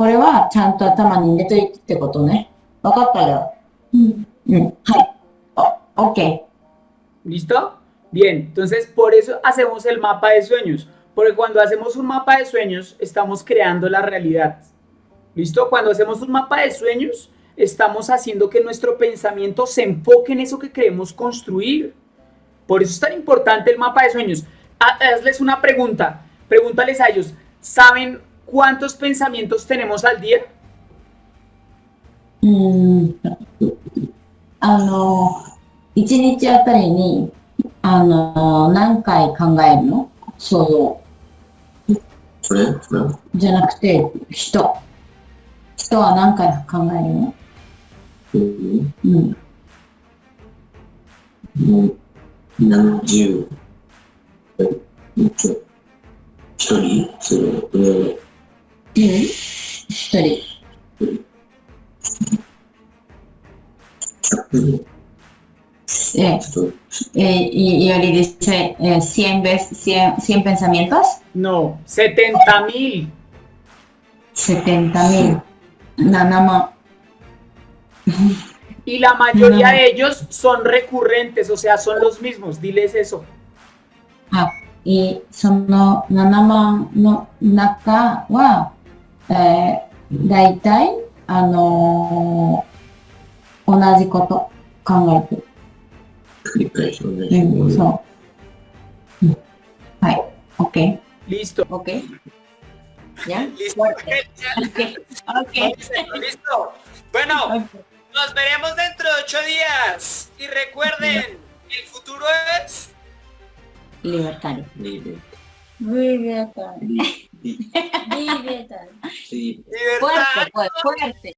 これはちゃんと頭に入れといてってことね。わかったよ。うん。うん。はい。お、OK。 ¿Listo? Bien, entonces por eso hacemos el mapa de sueños. Porque cuando hacemos un mapa de sueños, estamos creando la realidad. ¿Listo? Cuando hacemos un mapa de sueños, estamos haciendo que nuestro pensamiento se enfoque en eso que queremos construir. Por eso es tan importante el mapa de sueños. Ha- Hazles una pregunta. Pregúntales a ellos, ¿saben cuántos pensamientos tenemos al día? うーん。あの、一日あたりに、あの、何回考えるの想像。それそれじゃなくて、人。人は何回考えるのうんうん。 もう何十、えちょ一人それ、これうん一人。 100えちょっと、 eh, y, y Oli dice eh, 100, veces, 100, 100 pensamientos, No, 70 mil. 70 mil, nada más. Y la mayoría No. de ellos son recurrentes, o sea, son los mismos. Diles eso. いその7万の中は、えー、大体、あのー同じこと考えてる。繰り返し同じうん、そう。うんはい。OK。 Listo. OK。¿Ya? Listo. Fuerte. Ok. Ok. Listo. Bueno, Nos veremos dentro de ocho días. Y recuerden, el futuro es... Libertario. Libertario. Libertario. Libertario. Fuerte, pues, fuerte.